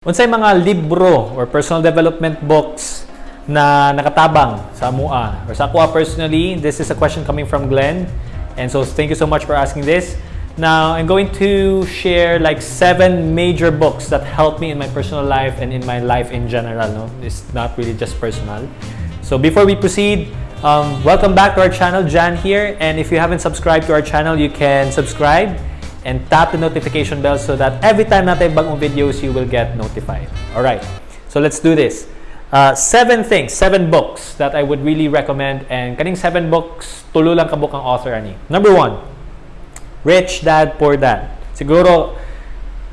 Unsay mga libro or personal development books na nakatabang sa MUA or sa ako personally, this is a question coming from Glenn. And so thank you so much for asking this. Now, I'm going to share like seven major books that helped me in my personal life and in my life in general. No? It's not really just personal. So before we proceed, um, welcome back to our channel. Jan here. And if you haven't subscribed to our channel, you can subscribe and tap the notification bell so that every time natin bagong videos, you will get notified. Alright, so let's do this. Uh, seven things, seven books that I would really recommend and kaning seven books, tulo lang kabuk ang author ani. Number one, Rich Dad, Poor Dad. Siguro,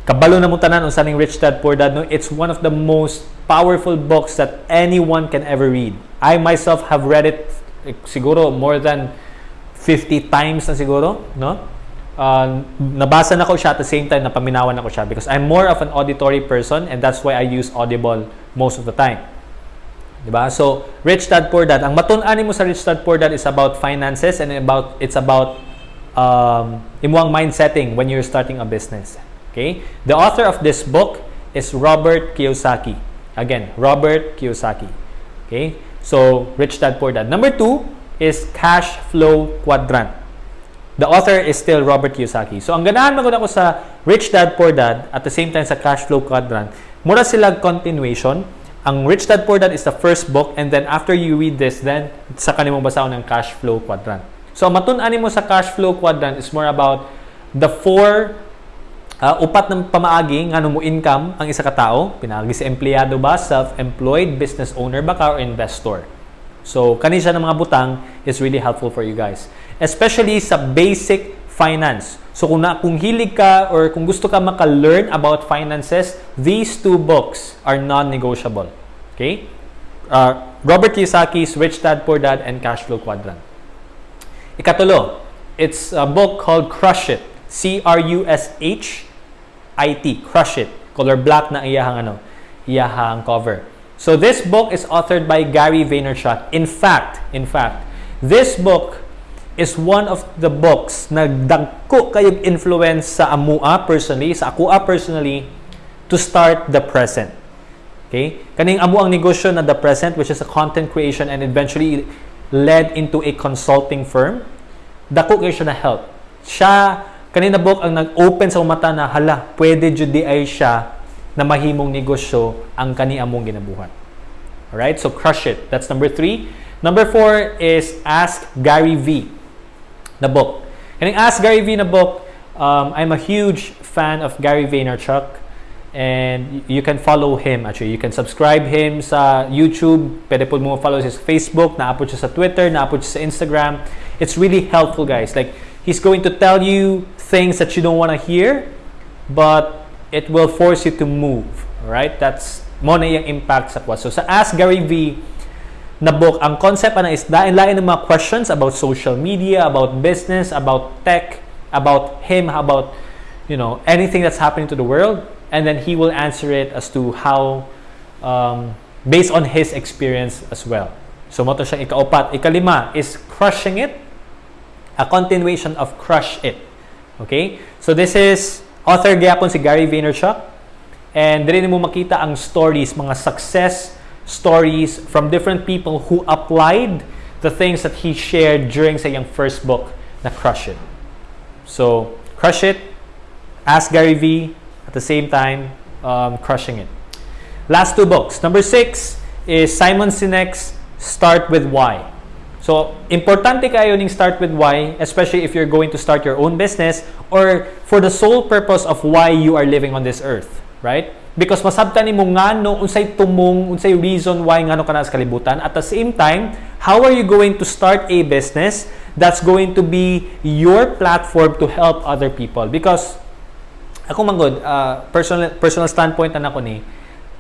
kabalo na mo tanan unsa ning Rich Dad, Poor Dad. No? It's one of the most powerful books that anyone can ever read. I myself have read it eh, siguro more than 50 times na siguro, no? Uh, nabasa na ko siya at the same time napaminawan ako siya because I'm more of an auditory person and that's why I use Audible most of the time. Diba? So, Rich Dad Poor Dad. Ang matun-ani mo sa Rich Dad Poor Dad is about finances and about it's about um, imuang mind setting when you're starting a business. Okay? The author of this book is Robert Kiyosaki. Again, Robert Kiyosaki. Okay? So, Rich Dad Poor Dad. Number two is Cash Flow Quadrant. The author is still Robert Kiyosaki. So, ang ganahan magod ako sa Rich Dad, Poor Dad at the same time sa Cash Flow Quadrant, mura sila continuation. Ang Rich Dad, Poor Dad is the first book and then after you read this, then sa kanimong basahon ng Cash Flow Quadrant. So, ang matun-ani mo sa Cash Flow Quadrant is more about the four uh, upat ng pamaagi nga mo income ang isa ka tao, pinaagi sa empleyado ba, self-employed, business owner ba ka, or investor. So, kani siya ng mga butang is really helpful for you guys especially sa basic finance. So kung, na, kung hilig ka or kung gusto ka maka-learn about finances, these two books are non-negotiable. Okay? Uh, Robert Kiyosaki's Rich Dad, Poor Dad, and Cash Flow Quadrant. Ikatulo, it's a book called Crush It. C-R-U-S-H-I-T. Crush It. Color black na iyahang ano, iyahang cover. So this book is authored by Gary Vaynerchuk. In fact, in fact, this book is one of the books na dagko kayong influence sa amua personally, sa akua personally, to start the present. Okay? Kaning amo ang negosyo na the present, which is a content creation and eventually led into a consulting firm. Dako kayo siya na help. Siya, kanina book ang nag-open sa mata na, hala, pwede jud di ay siya na mahimong negosyo ang kani among ginabuhat. Alright? So, crush it. That's number three. Number four is Ask Gary V na book. And Ask Gary Vee na book, um, I'm a huge fan of Gary Vaynerchuk and you can follow him actually. You can subscribe him sa YouTube, pwede po mo follow his Facebook, naapod siya sa Twitter, naapod siya sa Instagram. It's really helpful guys. Like, he's going to tell you things that you don't want to hear, but it will force you to move. Right? That's mo na yung impact sa kwa. So sa Ask Gary Vee, na book. Ang concept na is lain-lain ng mga questions about social media, about business, about tech, about him, about you know anything that's happening to the world, and then he will answer it as to how um, based on his experience as well. So mo to siya ikaupat. Ikalima is crushing it, a continuation of crush it. Okay? So this is author gyapon si Gary Vaynerchuk and diri mo makita ang stories, mga success stories from different people who applied the things that he shared during sa iyang first book na Crush It. So, Crush It, Ask Gary V, at the same time, um, Crushing It. Last two books. Number six is Simon Sinek's Start With Why. So, importante kayo ning start with why, especially if you're going to start your own business or for the sole purpose of why you are living on this earth, right? Because masabtan nimo ngano unsay tumong unsay reason why ngano kana sa kalibutan. At the same time how are you going to start a business that's going to be your platform to help other people? Because ako manggod uh, personal personal standpoint na nako ni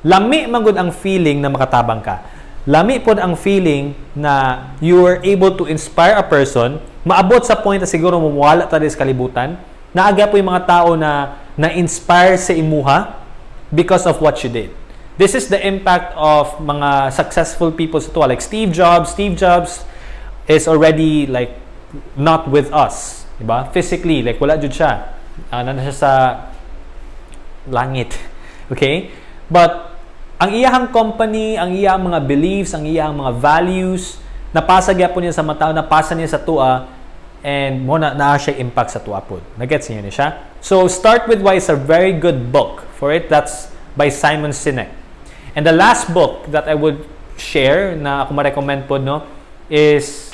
lami manggod ang feeling na makatabang ka. Lami pod ang feeling na you are able to inspire a person maabot sa point na siguro mawala ta sa kalibutan. Naaga po yung mga tao na na-inspire sa imuha because of what you did. This is the impact of mga successful people sa tuwa. Like Steve Jobs. Steve Jobs is already like not with us. Diba? Physically, like wala jud siya. Uh, na siya sa langit. Okay? But ang iyahang company, ang iyahang mga beliefs, ang iyahang mga values, napasa gyapon niya sa mata, napasa niya sa tua, and mo na naa siya impact sa tua pod. Nagets niyo ni siya? So, Start With Why is a very good book for it. That's by Simon Sinek. And the last book that I would share na ako ma-recommend po no is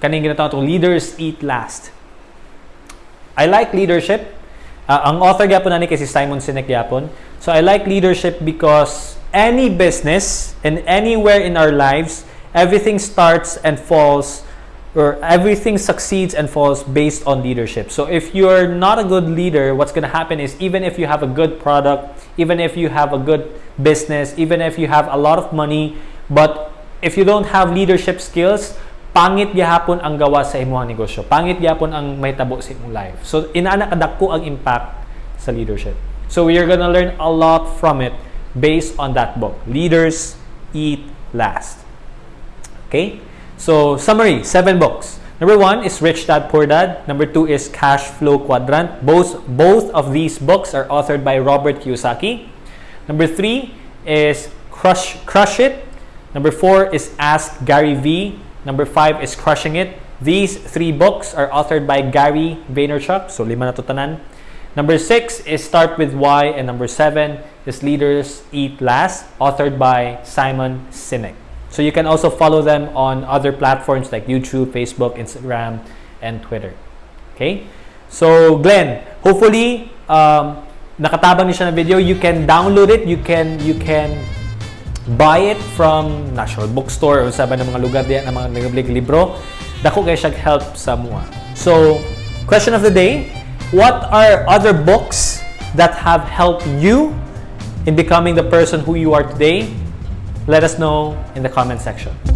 kaning ginatawag itong Leaders Eat Last. I like leadership. Uh, ang author gyapon nani kay si Simon Sinek gyapon. So I like leadership because any business and anywhere in our lives, everything starts and falls or everything succeeds and falls based on leadership. So if you're not a good leader, what's going to happen is even if you have a good product, even if you have a good business, even if you have a lot of money, but if you don't have leadership skills, pangit gyapon ang gawa sa imong negosyo. Pangit gyapon ang mahitabo sa imong life. So inaana kadako ang impact sa leadership. So we are gonna learn a lot from it based on that book. Leaders eat last. Okay? So summary, seven books. Number one is Rich Dad Poor Dad. Number two is Cash Flow Quadrant. Both both of these books are authored by Robert Kiyosaki. Number three is Crush Crush It. Number four is Ask Gary V. Number five is Crushing It. These three books are authored by Gary Vaynerchuk. So lima na to tanan. Number six is Start with Why, and number seven is Leaders Eat Last, authored by Simon Sinek. So you can also follow them on other platforms like YouTube, Facebook, Instagram, and Twitter. Okay? So Glenn, hopefully um, nakatabang niyo na video. You can download it. You can you can buy it from National Bookstore or sa ng mga lugar diyan ng mga nagablig libro. Dako kay siya help sa mua. So, question of the day, what are other books that have helped you in becoming the person who you are today? Let us know in the comment section.